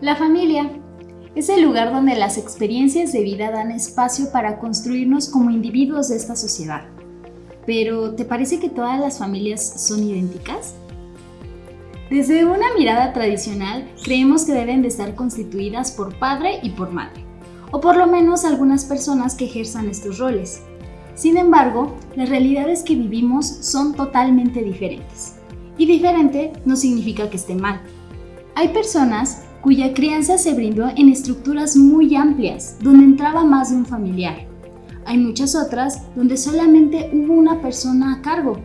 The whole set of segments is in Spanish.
La familia es el lugar donde las experiencias de vida dan espacio para construirnos como individuos de esta sociedad. Pero, ¿te parece que todas las familias son idénticas? Desde una mirada tradicional, creemos que deben de estar constituidas por padre y por madre, o por lo menos algunas personas que ejerzan estos roles. Sin embargo, las realidades que vivimos son totalmente diferentes. Y diferente no significa que esté mal. Hay personas cuya crianza se brindó en estructuras muy amplias, donde entraba más de un familiar. Hay muchas otras donde solamente hubo una persona a cargo,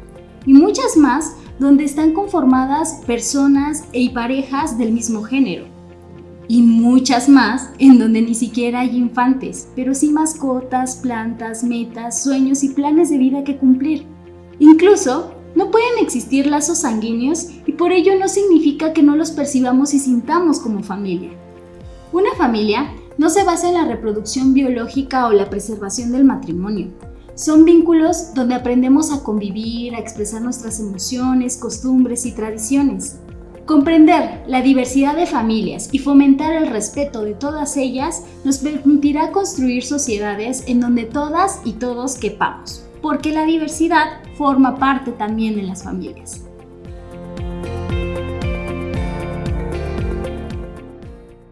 y muchas más donde están conformadas personas y parejas del mismo género. Y muchas más en donde ni siquiera hay infantes, pero sí mascotas, plantas, metas, sueños y planes de vida que cumplir. Incluso no pueden existir lazos sanguíneos y por ello no significa que no los percibamos y sintamos como familia. Una familia no se basa en la reproducción biológica o la preservación del matrimonio. Son vínculos donde aprendemos a convivir, a expresar nuestras emociones, costumbres y tradiciones. Comprender la diversidad de familias y fomentar el respeto de todas ellas nos permitirá construir sociedades en donde todas y todos quepamos porque la diversidad forma parte también de las familias.